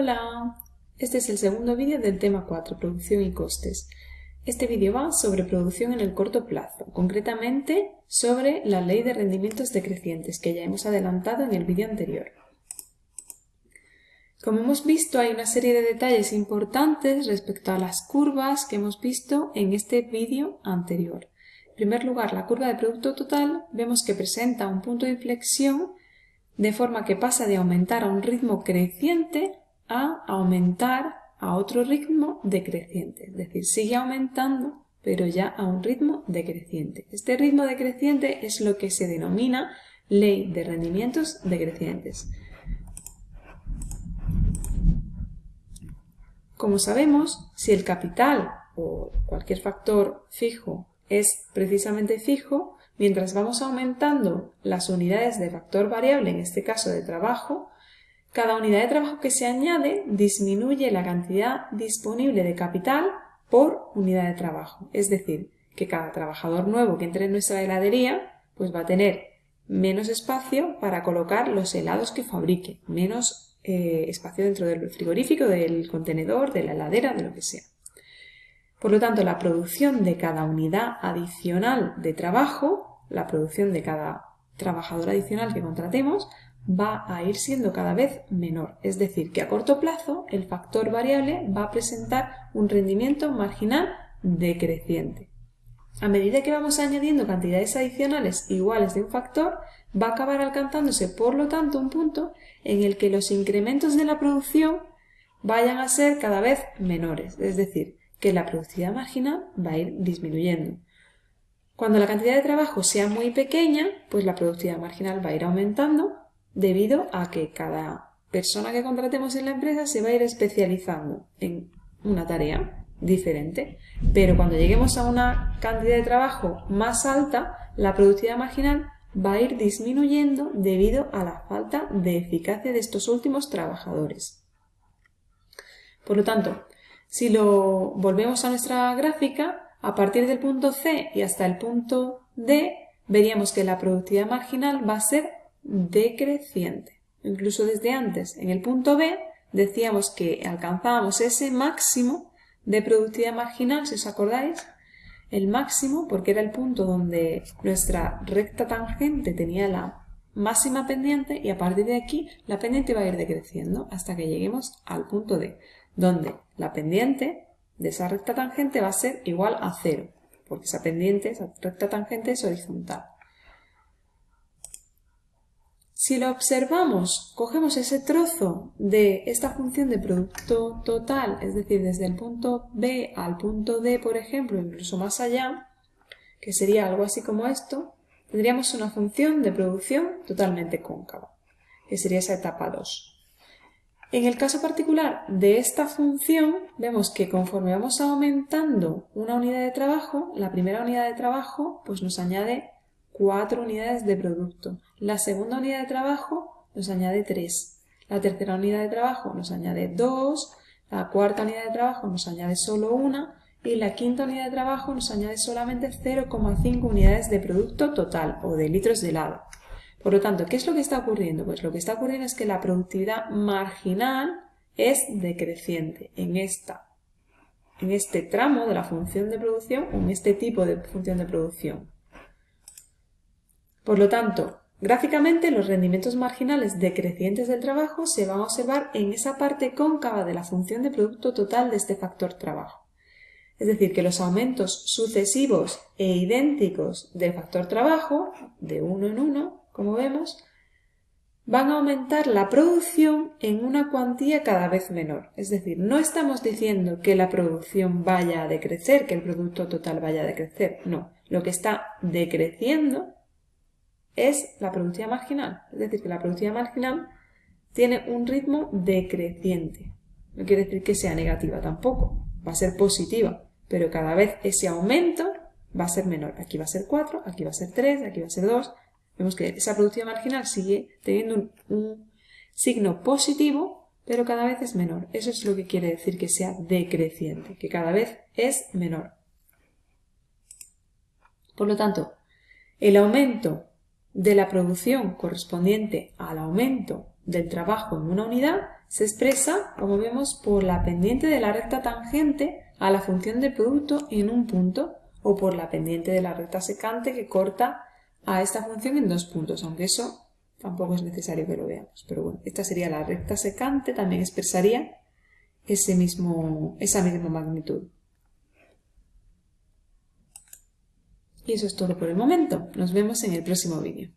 Hola, este es el segundo vídeo del tema 4, producción y costes. Este vídeo va sobre producción en el corto plazo, concretamente sobre la ley de rendimientos decrecientes que ya hemos adelantado en el vídeo anterior. Como hemos visto hay una serie de detalles importantes respecto a las curvas que hemos visto en este vídeo anterior. En primer lugar, la curva de producto total vemos que presenta un punto de inflexión de forma que pasa de aumentar a un ritmo creciente a aumentar a otro ritmo decreciente. Es decir, sigue aumentando, pero ya a un ritmo decreciente. Este ritmo decreciente es lo que se denomina ley de rendimientos decrecientes. Como sabemos, si el capital o cualquier factor fijo es precisamente fijo, mientras vamos aumentando las unidades de factor variable, en este caso de trabajo, cada unidad de trabajo que se añade disminuye la cantidad disponible de capital por unidad de trabajo. Es decir, que cada trabajador nuevo que entre en nuestra heladería pues va a tener menos espacio para colocar los helados que fabrique, menos eh, espacio dentro del frigorífico, del contenedor, de la heladera, de lo que sea. Por lo tanto, la producción de cada unidad adicional de trabajo, la producción de cada trabajador adicional que contratemos, va a ir siendo cada vez menor. Es decir, que a corto plazo el factor variable va a presentar un rendimiento marginal decreciente. A medida que vamos añadiendo cantidades adicionales iguales de un factor, va a acabar alcanzándose, por lo tanto, un punto en el que los incrementos de la producción vayan a ser cada vez menores, es decir, que la productividad marginal va a ir disminuyendo. Cuando la cantidad de trabajo sea muy pequeña, pues la productividad marginal va a ir aumentando debido a que cada persona que contratemos en la empresa se va a ir especializando en una tarea diferente. Pero cuando lleguemos a una cantidad de trabajo más alta, la productividad marginal va a ir disminuyendo debido a la falta de eficacia de estos últimos trabajadores. Por lo tanto, si lo volvemos a nuestra gráfica, a partir del punto C y hasta el punto D, veríamos que la productividad marginal va a ser decreciente. Incluso desde antes, en el punto B, decíamos que alcanzábamos ese máximo de productividad marginal, si os acordáis, el máximo porque era el punto donde nuestra recta tangente tenía la máxima pendiente y a partir de aquí la pendiente va a ir decreciendo hasta que lleguemos al punto D, donde la pendiente de esa recta tangente va a ser igual a cero, porque esa pendiente, esa recta tangente es horizontal. Si lo observamos, cogemos ese trozo de esta función de producto total, es decir, desde el punto B al punto D, por ejemplo, incluso más allá, que sería algo así como esto, tendríamos una función de producción totalmente cóncava, que sería esa etapa 2. En el caso particular de esta función, vemos que conforme vamos aumentando una unidad de trabajo, la primera unidad de trabajo pues nos añade 4 unidades de producto. La segunda unidad de trabajo nos añade 3. La tercera unidad de trabajo nos añade 2. La cuarta unidad de trabajo nos añade solo una. Y la quinta unidad de trabajo nos añade solamente 0,5 unidades de producto total o de litros de helado. Por lo tanto, ¿qué es lo que está ocurriendo? Pues lo que está ocurriendo es que la productividad marginal es decreciente en esta en este tramo de la función de producción o en este tipo de función de producción. Por lo tanto, gráficamente los rendimientos marginales decrecientes del trabajo se van a observar en esa parte cóncava de la función de producto total de este factor trabajo. Es decir, que los aumentos sucesivos e idénticos del factor trabajo, de uno en uno, como vemos, van a aumentar la producción en una cuantía cada vez menor. Es decir, no estamos diciendo que la producción vaya a decrecer, que el producto total vaya a decrecer. No, lo que está decreciendo es la productividad marginal. Es decir, que la productividad marginal tiene un ritmo decreciente. No quiere decir que sea negativa tampoco, va a ser positiva, pero cada vez ese aumento va a ser menor. Aquí va a ser 4, aquí va a ser 3, aquí va a ser 2. Vemos que esa productividad marginal sigue teniendo un, un signo positivo, pero cada vez es menor. Eso es lo que quiere decir que sea decreciente, que cada vez es menor. Por lo tanto, el aumento de la producción correspondiente al aumento del trabajo en una unidad se expresa, como vemos, por la pendiente de la recta tangente a la función de producto en un punto o por la pendiente de la recta secante que corta a esta función en dos puntos, aunque eso tampoco es necesario que lo veamos. Pero bueno, esta sería la recta secante, también expresaría ese mismo, esa misma magnitud. Y eso es todo por el momento. Nos vemos en el próximo vídeo.